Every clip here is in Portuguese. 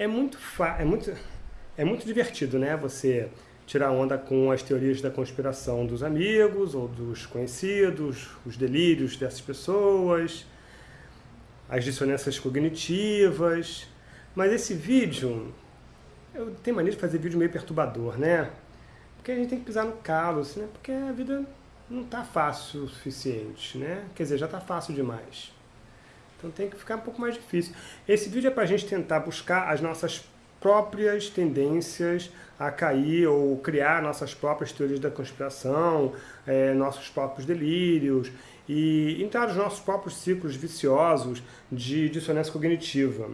é muito, é muito, é muito divertido, né? Você tirar onda com as teorias da conspiração dos amigos ou dos conhecidos, os delírios dessas pessoas, as dissonâncias cognitivas. Mas esse vídeo, eu tenho mania de fazer vídeo meio perturbador, né? Porque a gente tem que pisar no calo, assim, né? Porque a vida não tá fácil o suficiente, né? Quer dizer, já tá fácil demais. Então tem que ficar um pouco mais difícil. Esse vídeo é para a gente tentar buscar as nossas próprias tendências a cair ou criar nossas próprias teorias da conspiração, é, nossos próprios delírios e entrar nos nossos próprios ciclos viciosos de dissonância cognitiva.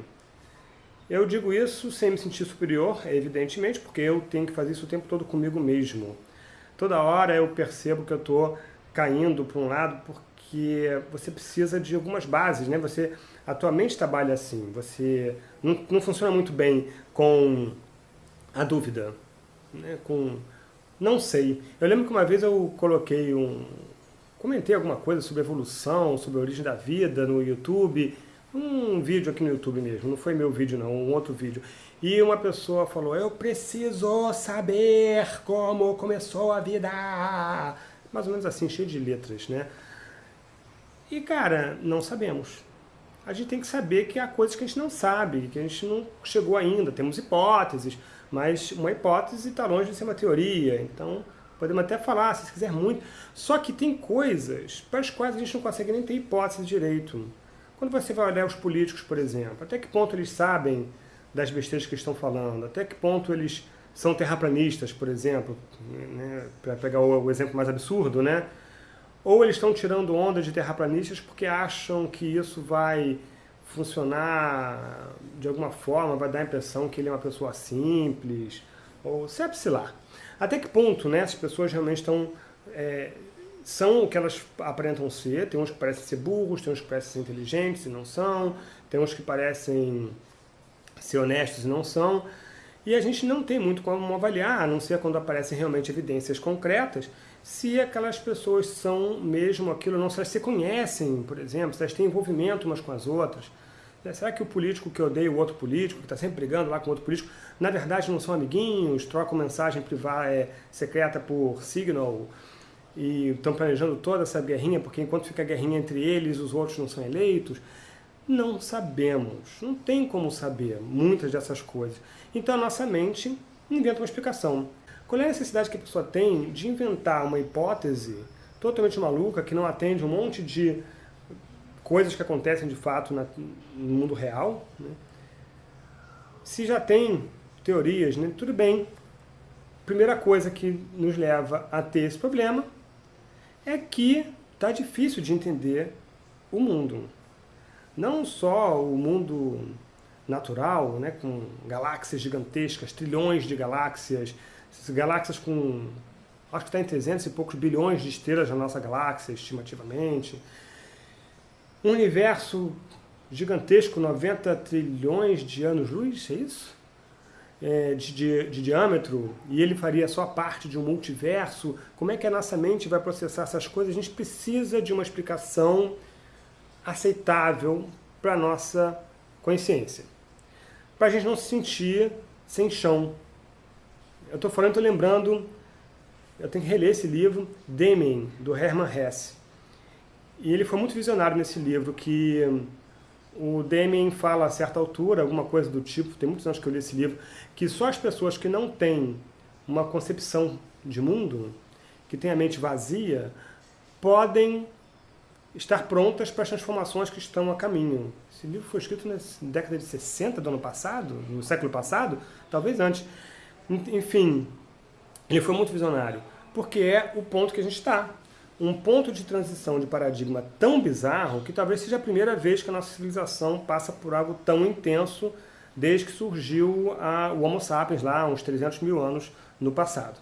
Eu digo isso sem me sentir superior, evidentemente, porque eu tenho que fazer isso o tempo todo comigo mesmo. Toda hora eu percebo que eu estou caindo para um lado porque você precisa de algumas bases, né? Você, a tua mente trabalha assim, você não, não funciona muito bem com a dúvida, né? com não sei. Eu lembro que uma vez eu coloquei um... comentei alguma coisa sobre evolução, sobre a origem da vida no YouTube, um vídeo aqui no YouTube mesmo, não foi meu vídeo não, um outro vídeo. E uma pessoa falou, eu preciso saber como começou a vida. Mais ou menos assim, cheio de letras, né? E, cara, não sabemos. A gente tem que saber que há coisas que a gente não sabe, que a gente não chegou ainda. Temos hipóteses, mas uma hipótese está longe de ser uma teoria. Então, podemos até falar, se quiser muito. Só que tem coisas para as quais a gente não consegue nem ter hipótese direito. Quando você vai olhar os políticos, por exemplo, até que ponto eles sabem das besteiras que estão falando? Até que ponto eles são terraplanistas, por exemplo? Né? Para pegar o exemplo mais absurdo, né? Ou eles estão tirando onda de terraplanistas porque acham que isso vai funcionar de alguma forma, vai dar a impressão que ele é uma pessoa simples, ou sabe-se lá. Até que ponto né, as pessoas realmente estão, é, são o que elas aparentam ser, tem uns que parecem ser burros, tem uns que parecem ser inteligentes e não são, tem uns que parecem ser honestos e não são, e a gente não tem muito como avaliar, a não ser quando aparecem realmente evidências concretas, se aquelas pessoas são mesmo aquilo, não se elas se conhecem, por exemplo, se elas têm envolvimento umas com as outras. Né, será que o político que odeia o outro político, que está sempre brigando lá com outro político, na verdade não são amiguinhos, trocam mensagem privada, é, secreta por Signal e estão planejando toda essa guerrinha, porque enquanto fica a guerrinha entre eles, os outros não são eleitos? Não sabemos, não tem como saber muitas dessas coisas. Então a nossa mente inventa uma explicação. Qual é a necessidade que a pessoa tem de inventar uma hipótese totalmente maluca, que não atende um monte de coisas que acontecem de fato na, no mundo real? Né? Se já tem teorias, né? tudo bem. Primeira coisa que nos leva a ter esse problema é que está difícil de entender o mundo. Não só o mundo natural, né, com galáxias gigantescas, trilhões de galáxias, galáxias com, acho que está em 300 e poucos bilhões de estrelas na nossa galáxia, estimativamente. Um universo gigantesco, 90 trilhões de anos-luz, é isso? É, de, de, de, diâmetro, e ele faria só parte de um multiverso, como é que a nossa mente vai processar essas coisas? A gente precisa de uma explicação aceitável para a nossa consciência. Para a gente não se sentir sem chão, eu estou falando, estou lembrando, eu tenho que reler esse livro, Deming, do Hermann Hesse. E ele foi muito visionário nesse livro, que o Deming fala a certa altura, alguma coisa do tipo, tem muitos anos que eu li esse livro, que só as pessoas que não têm uma concepção de mundo, que têm a mente vazia, podem estar prontas para as transformações que estão a caminho. Esse livro foi escrito na década de 60 do ano passado, no século passado, talvez antes. Enfim, ele foi muito visionário, porque é o ponto que a gente está. Um ponto de transição de paradigma tão bizarro que talvez seja a primeira vez que a nossa civilização passa por algo tão intenso desde que surgiu a, o Homo sapiens lá, uns 300 mil anos no passado.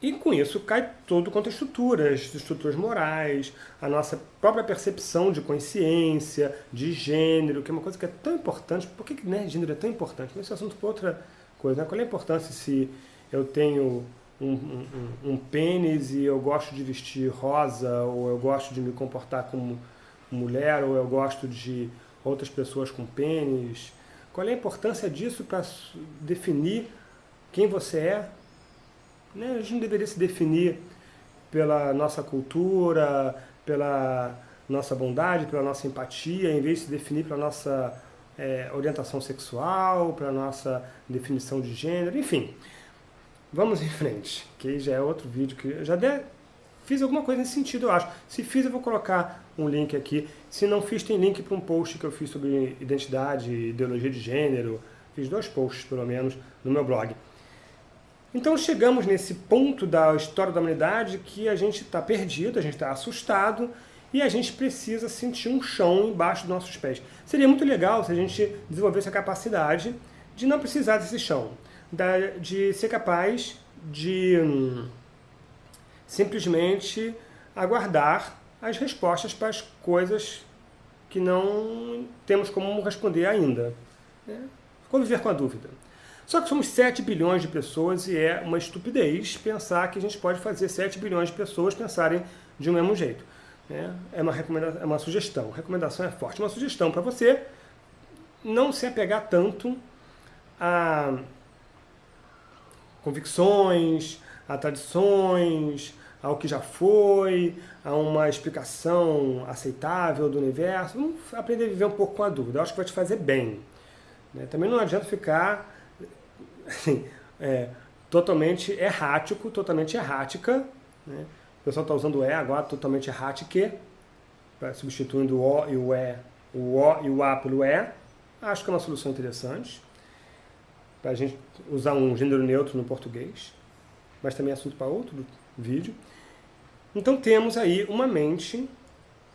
E com isso cai todo quanto a estruturas, estruturas morais, a nossa própria percepção de consciência, de gênero, que é uma coisa que é tão importante. Por que, né, gênero é tão importante? Esse assunto para outra Né? Qual é a importância se eu tenho um, um, um, pênis e eu gosto de vestir rosa, ou eu gosto de me comportar como mulher, ou eu gosto de outras pessoas com pênis? Qual é a importância disso para definir quem você é? Né? A gente não deveria se definir pela nossa cultura, pela nossa bondade, pela nossa empatia, em vez de se definir pela nossa é, orientação sexual, pela nossa definição de gênero, enfim. Vamos em frente, que já é outro vídeo que eu já de... fiz alguma coisa nesse sentido, eu acho. Se fiz, eu vou colocar um link aqui. Se não fiz, tem link para um post que eu fiz sobre identidade, ideologia de gênero. Fiz dois posts, pelo menos, no meu blog. Então chegamos nesse ponto da história da humanidade que a gente está perdido, a gente está assustado e a gente precisa sentir um chão embaixo dos nossos pés. Seria muito legal se a gente desenvolvesse a capacidade de não precisar desse chão, de ser capaz de hum, simplesmente aguardar as respostas para as coisas que não temos como responder ainda. Né? Conviver com a dúvida. Só que somos 7 bilhões de pessoas e é uma estupidez pensar que a gente pode fazer 7 bilhões de pessoas pensarem de um mesmo jeito. Né? É, uma recomendação, é uma sugestão. Recomendação é forte. Uma sugestão para você não se apegar tanto a convicções, a tradições, ao que já foi, a uma explicação aceitável do universo. Vamos aprender a viver um pouco com a dúvida. Eu acho que vai te fazer bem. Né? Também não adianta ficar assim, é, totalmente errático, totalmente errática. Né? Pessoal está usando o E agora, totalmente errática, substituindo o O e o E, o O e o A pelo E. Acho que é uma solução interessante para a gente usar um gênero neutro no português, mas também é assunto para outro vídeo. Então temos aí uma mente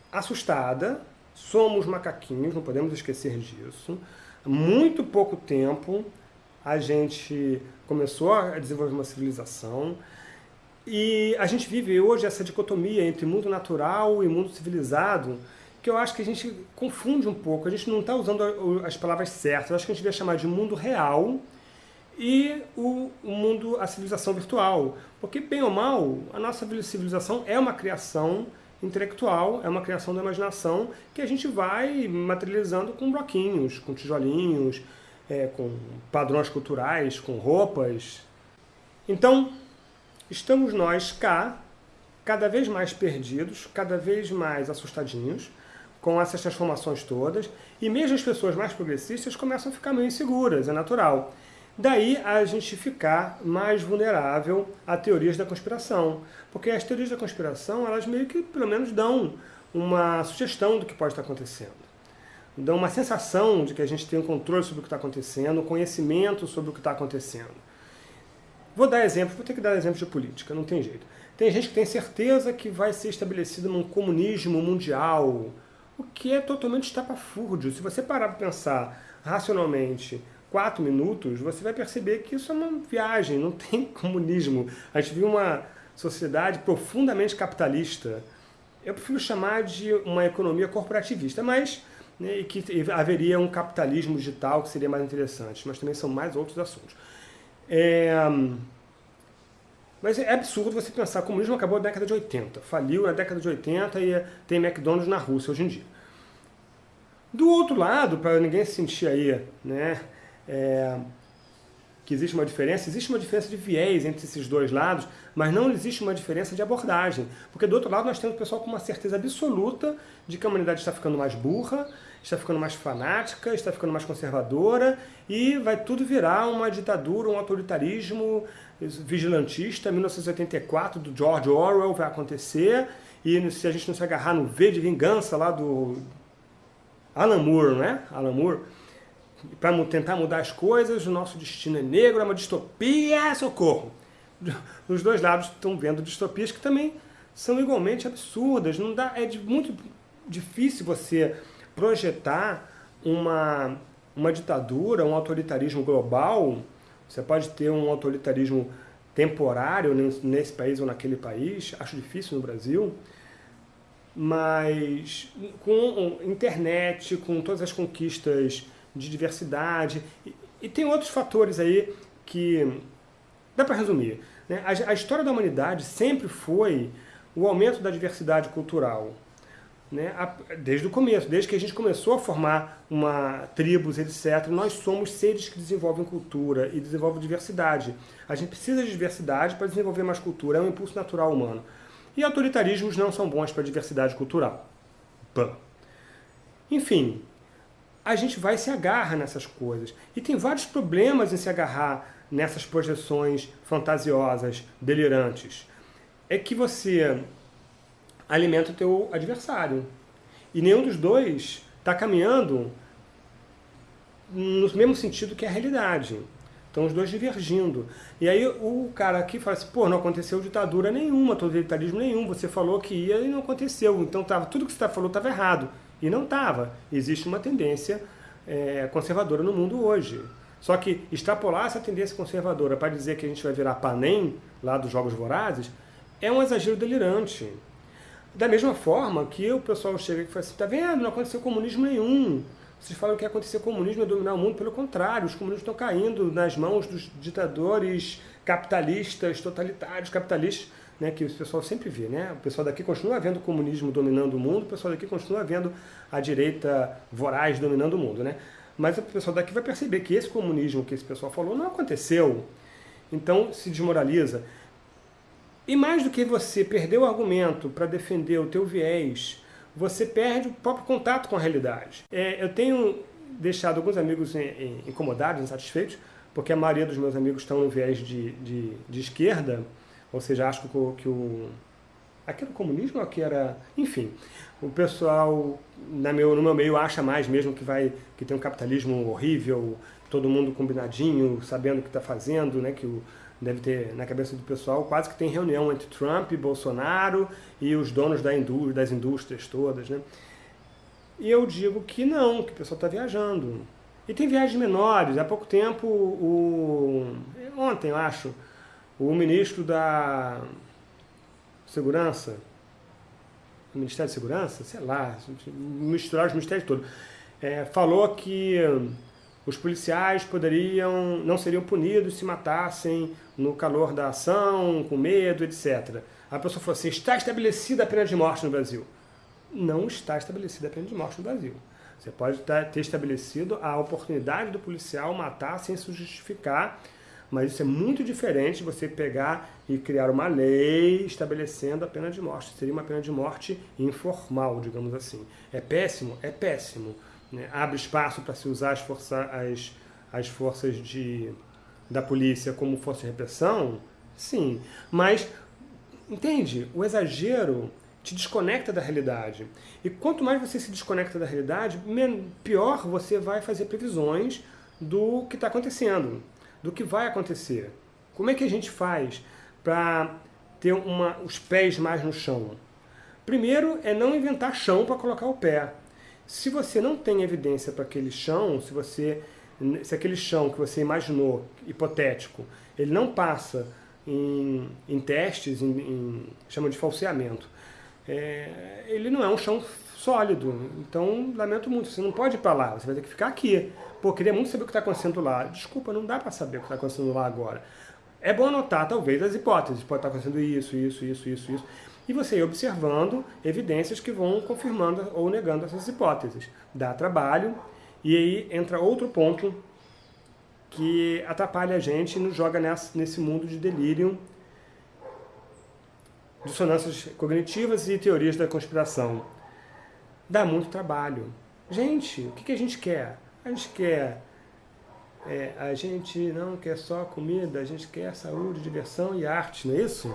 assustada, somos macaquinhos, não podemos esquecer disso. Muito pouco tempo a gente começou a desenvolver uma civilização e a gente vive hoje essa dicotomia entre mundo natural e mundo civilizado que eu acho que a gente confunde um pouco, a gente não está usando as palavras certas, eu acho que a gente devia chamar de mundo real e o, mundo, a civilização virtual. Porque, bem ou mal, a nossa civilização é uma criação intelectual, é uma criação da imaginação que a gente vai materializando com bloquinhos, com tijolinhos, é, com padrões culturais, com roupas. Então, estamos nós cá, cada vez mais perdidos, cada vez mais assustadinhos, com essas transformações todas, e mesmo as pessoas mais progressistas começam a ficar meio inseguras, é natural. Daí a gente ficar mais vulnerável a teorias da conspiração. Porque as teorias da conspiração, elas meio que, pelo menos, dão uma sugestão do que pode estar acontecendo. Dão uma sensação de que a gente tem um controle sobre o que está acontecendo, um conhecimento sobre o que está acontecendo. Vou dar exemplos, vou ter que dar exemplos de política, não tem jeito. Tem gente que tem certeza que vai ser estabelecido num comunismo mundial, o que é totalmente estapafúrdio. Se você parar para pensar racionalmente quatro minutos, você vai perceber que isso é uma viagem, não tem comunismo. A gente vive uma sociedade profundamente capitalista. Eu prefiro chamar de uma economia corporativista, mas né, que haveria um capitalismo digital que seria mais interessante, mas também são mais outros assuntos. É, mas é absurdo você pensar, o comunismo acabou na década de 80, faliu na década de 80 e tem McDonald's na Rússia hoje em dia. Do outro lado, para ninguém se sentir aí, né, é, que existe uma diferença, existe uma diferença de viés entre esses dois lados, mas não existe uma diferença de abordagem. Porque do outro lado nós temos o pessoal com uma certeza absoluta de que a humanidade está ficando mais burra, está ficando mais fanática, está ficando mais conservadora e vai tudo virar uma ditadura, um autoritarismo vigilantista, 1984, do George Orwell vai acontecer e se a gente não se agarrar no V de vingança lá do Alan Moore, né? Alan Moore, para tentar mudar as coisas, o nosso destino é negro, é uma distopia, socorro! Os dois lados estão vendo distopias que também são igualmente absurdas. Não dá, é de, muito difícil você projetar uma, uma ditadura, um autoritarismo global. Você pode ter um autoritarismo temporário nesse país ou naquele país, acho difícil no Brasil, mas com internet, com todas as conquistas de diversidade. E, e tem outros fatores aí que dá para resumir. Né? A, a história da humanidade sempre foi o aumento da diversidade cultural. Né, desde o começo, desde que a gente começou a formar uma tribos, etc., nós somos seres que desenvolvem cultura e desenvolvem diversidade. A gente precisa de diversidade para desenvolver mais cultura, é um impulso natural humano. E autoritarismos não são bons para a diversidade cultural. Pã. Enfim, a gente vai se agarra nessas coisas. E tem vários problemas em se agarrar nessas projeções fantasiosas, delirantes. É que você alimenta o teu adversário. E nenhum dos dois está caminhando no mesmo sentido que a realidade. Estão os dois divergindo. E aí o cara aqui fala assim, pô, não aconteceu ditadura nenhuma, totalitarismo nenhum, você falou que ia e não aconteceu. Então tava, tudo que você falou estava errado. E não estava. Existe uma tendência é, conservadora no mundo hoje. Só que extrapolar essa tendência conservadora para dizer que a gente vai virar Panem, lá dos Jogos Vorazes, é um exagero delirante. Da mesma forma que o pessoal chega e fala assim, tá vendo, não aconteceu comunismo nenhum. Vocês falam que acontecer comunismo é dominar o mundo, pelo contrário, os comunistas estão caindo nas mãos dos ditadores capitalistas, totalitários, capitalistas, né, que o pessoal sempre vê. Né? O pessoal daqui continua vendo o comunismo dominando o mundo, o pessoal daqui continua vendo a direita voraz dominando o mundo. Né? Mas o pessoal daqui vai perceber que esse comunismo que esse pessoal falou não aconteceu. Então se desmoraliza. E mais do que você perder o argumento para defender o teu viés você perde o próprio contato com a realidade. É, eu tenho deixado alguns amigos incomodados, insatisfeitos, porque a maioria dos meus amigos estão no viés de, de, de esquerda, ou seja, acho que o, que o aquele comunismo que era, enfim, o pessoal na meu, no meu meio acha mais mesmo que vai que tem um capitalismo horrível, todo mundo combinadinho, sabendo o que está fazendo, né, que o, deve ter na cabeça do pessoal, quase que tem reunião entre Trump, Bolsonaro e os donos da indú das indústrias todas. Né? E eu digo que não, que o pessoal está viajando. E tem viagens menores. Há pouco tempo, o, ontem eu acho, o ministro da Segurança, o Ministério da Segurança, sei lá, misturar os ministérios todos, é, falou que os policiais poderiam, não seriam punidos se matassem no calor da ação, com medo, etc. A pessoa falou assim, está estabelecida a pena de morte no Brasil. Não está estabelecida a pena de morte no Brasil. Você pode ter estabelecido a oportunidade do policial matar sem se justificar, mas isso é muito diferente de você pegar e criar uma lei estabelecendo a pena de morte. Seria uma pena de morte informal, digamos assim. É péssimo? É péssimo né, abre espaço para se usar as, força, as, as forças de, da polícia como força de repressão, sim. Mas, entende, o exagero te desconecta da realidade. E quanto mais você se desconecta da realidade, pior você vai fazer previsões do que está acontecendo, do que vai acontecer. Como é que a gente faz para ter uma, os pés mais no chão? Primeiro é não inventar chão para colocar o pé. Se você não tem evidência para aquele chão, se, você, se aquele chão que você imaginou, hipotético, ele não passa em, em testes, em, em, chamam de falseamento, é, ele não é um chão sólido. Então, lamento muito, você não pode ir para lá, você vai ter que ficar aqui. Pô, queria muito saber o que está acontecendo lá. Desculpa, não dá para saber o que está acontecendo lá agora. É bom anotar, talvez, as hipóteses. Pode estar tá acontecendo isso, isso, isso, isso, isso e você ir observando evidências que vão confirmando ou negando essas hipóteses. Dá trabalho, e aí entra outro ponto que atrapalha a gente e nos joga nesse mundo de delírio, dissonâncias cognitivas e teorias da conspiração. Dá muito trabalho. Gente, o que a gente quer? A gente quer... É, a gente não quer só comida, a gente quer saúde, diversão e arte, não é isso?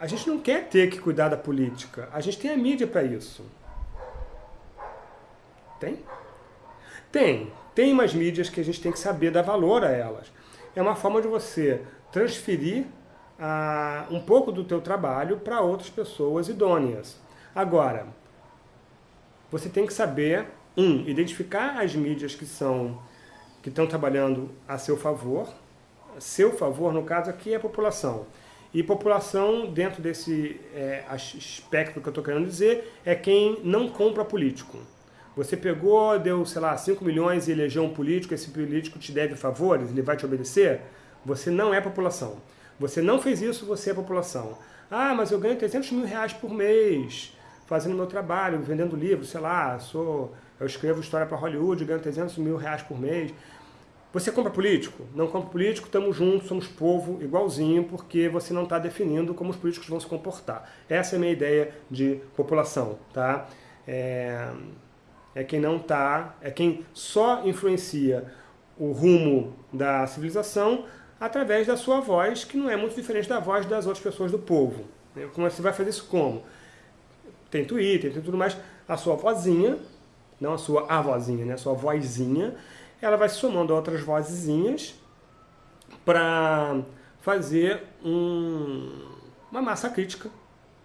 A gente não quer ter que cuidar da política. A gente tem a mídia para isso. Tem? Tem. Tem umas mídias que a gente tem que saber dar valor a elas. É uma forma de você transferir ah, um pouco do teu trabalho para outras pessoas idôneas. Agora, você tem que saber, um, identificar as mídias que são que estão trabalhando a seu favor. Seu favor, no caso aqui, é a população. E população, dentro desse é, espectro que eu estou querendo dizer, é quem não compra político. Você pegou, deu, sei lá, 5 milhões e elegeu um político, esse político te deve favores, ele vai te obedecer? Você não é população. Você não fez isso, você é população. Ah, mas eu ganho 300 mil reais por mês. fazendo meu trabalho, vendendo livros, sei lá, sou, eu escrevo história para Hollywood, ganho 300 mil reais por mês. Você compra político? Não compra político, estamos juntos, somos povo igualzinho, porque você não está definindo como os políticos vão se comportar. Essa é a minha ideia de população, tá? É, é quem não está, é quem só influencia o rumo da civilização através da sua voz, que não é muito diferente da voz das outras pessoas do povo. Como você vai fazer isso como? Tem Twitter, tem tudo mais. A sua vozinha, não a sua avózinha, né? A sua vozinha, ela vai somando outras vozinhas para fazer um, uma massa crítica,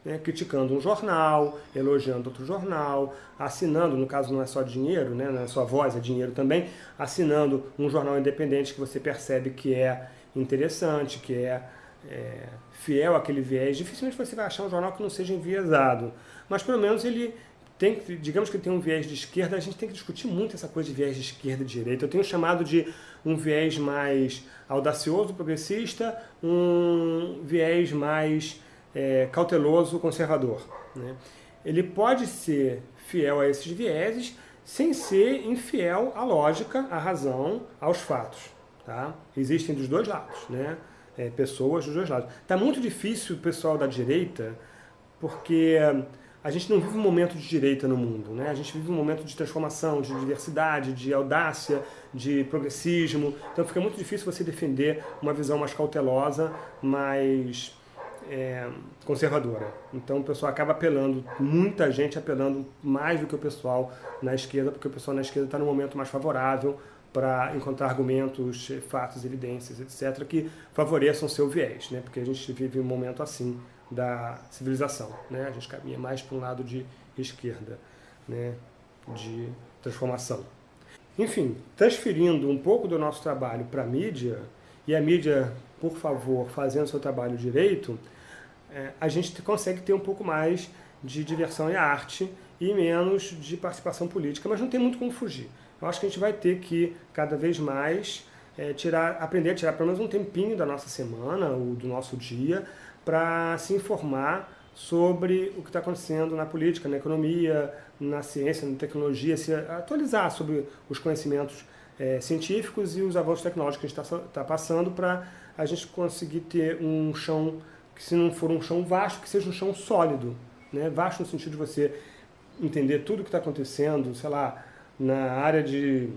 né, criticando um jornal, elogiando outro jornal, assinando, no caso não é só dinheiro, né, não é só voz, é dinheiro também, assinando um jornal independente que você percebe que é interessante, que é, é fiel àquele viés. Dificilmente você vai achar um jornal que não seja enviesado, mas pelo menos ele tem, digamos que tem um viés de esquerda, a gente tem que discutir muito essa coisa de viés de esquerda e direita. Eu tenho chamado de um viés mais audacioso, progressista, um viés mais é, cauteloso, conservador. Né? Ele pode ser fiel a esses vieses sem ser infiel à lógica, à razão, aos fatos. Tá? Existem dos dois lados, né? É, pessoas dos dois lados. Está muito difícil o pessoal da direita, porque a gente não vive um momento de direita no mundo, né? A gente vive um momento de transformação, de diversidade, de audácia, de progressismo. Então fica muito difícil você defender uma visão mais cautelosa, mais é, conservadora. Então o pessoal acaba apelando, muita gente apelando mais do que o pessoal na esquerda, porque o pessoal na esquerda está no momento mais favorável para encontrar argumentos, fatos, evidências, etc., que favoreçam seu viés, né? porque a gente vive um momento assim da civilização. Né? A gente caminha mais para um lado de esquerda, né? de transformação. Enfim, transferindo um pouco do nosso trabalho para a mídia, e a mídia, por favor, fazendo seu trabalho direito, é, a gente consegue ter um pouco mais de diversão e arte e menos de participação política, mas não tem muito como fugir. Eu acho que a gente vai ter que, cada vez mais, é, tirar, aprender a tirar pelo menos um tempinho da nossa semana ou do nosso dia para se informar sobre o que está acontecendo na política, na economia, na ciência, na tecnologia, se atualizar sobre os conhecimentos é, científicos e os avanços tecnológicos que a gente está tá passando para a gente conseguir ter um chão que se não for um chão vasto, que seja um chão sólido. Né? Vasto no sentido de você entender tudo o que está acontecendo, sei lá, na área de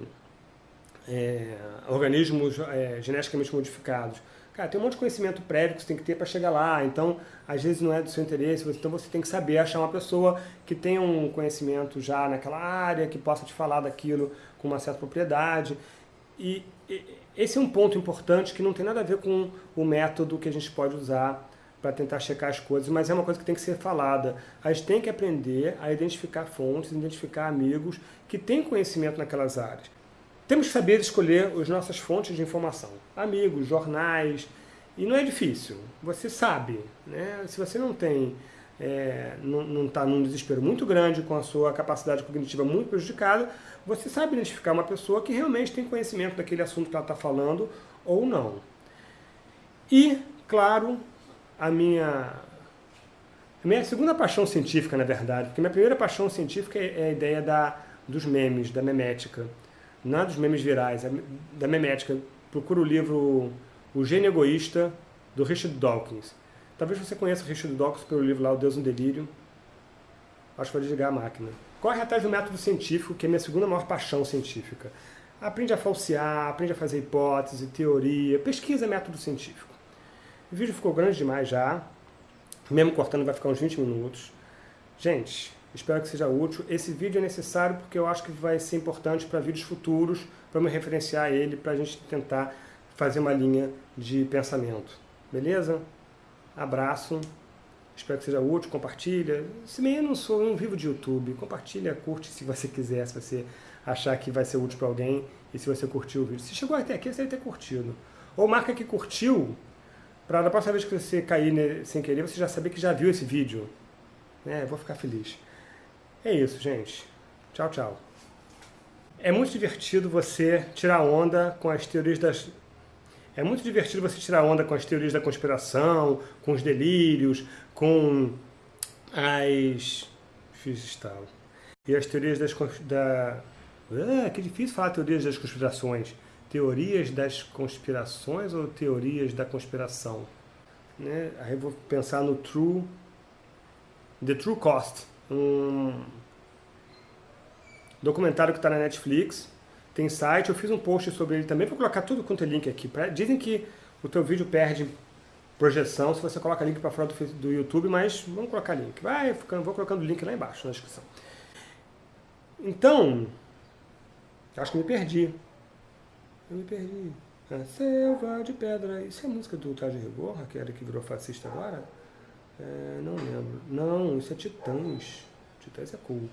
é, organismos é, geneticamente modificados. Cara, tem um monte de conhecimento prévio que você tem que ter para chegar lá, então às vezes não é do seu interesse, então você tem que saber achar uma pessoa que tenha um conhecimento já naquela área, que possa te falar daquilo com uma certa propriedade. E, e esse é um ponto importante que não tem nada a ver com o método que a gente pode usar para tentar checar as coisas, mas é uma coisa que tem que ser falada. A gente tem que aprender a identificar fontes, identificar amigos que têm conhecimento naquelas áreas. Temos que saber escolher as nossas fontes de informação. Amigos, jornais, e não é difícil, você sabe. Né? Se você não tem, é, não está num desespero muito grande, com a sua capacidade cognitiva muito prejudicada, você sabe identificar uma pessoa que realmente tem conhecimento daquele assunto que ela está falando ou não. E, claro, a minha, a minha segunda paixão científica, na verdade, porque minha primeira paixão científica é, é a ideia da, dos memes, da memética não é dos memes virais, é da memética. Procura o livro O Gênio Egoísta, do Richard Dawkins. Talvez você conheça o Richard Dawkins pelo livro lá, O Deus no Delírio. Acho que vou desligar a máquina. Corre atrás do método científico, que é minha segunda maior paixão científica. Aprende a falsear, aprende a fazer hipótese, teoria, pesquisa método científico. O vídeo ficou grande demais já, mesmo cortando vai ficar uns 20 minutos. Gente, Espero que seja útil. Esse vídeo é necessário porque eu acho que vai ser importante para vídeos futuros, para me referenciar ele, para a gente tentar fazer uma linha de pensamento. Beleza? Abraço. Espero que seja útil. Compartilha. Se bem eu não sou um vivo de YouTube, compartilha, curte se você quiser, se você achar que vai ser útil para alguém e se você curtiu o vídeo. Se chegou até aqui, você deve ter curtido. Ou marca que curtiu, para da próxima vez que você cair sem querer, você já saber que já viu esse vídeo. É, vou ficar feliz. É isso, gente. Tchau, tchau. É muito divertido você tirar onda com as teorias das... É muito divertido você tirar onda com as teorias da conspiração, com os delírios, com as... fiz estalo. E as teorias das... Da, ah, que difícil falar teorias das conspirações. Teorias das conspirações ou teorias da conspiração? Né? Aí eu vou pensar no True... The True Cost. Um documentário que está na Netflix. Tem site, eu fiz um post sobre ele também. Vou colocar tudo quanto é link aqui. Dizem que o teu vídeo perde projeção se você coloca link para fora do, do, YouTube, mas vamos colocar link. Vai vou colocando o link lá embaixo na descrição. Então, acho que me perdi. Eu me perdi. A selva de pedra. Isso é música do Traje Rigor, aquele que virou fascista agora? É, não lembro. Não, isso é Titãs. Titãs é cool.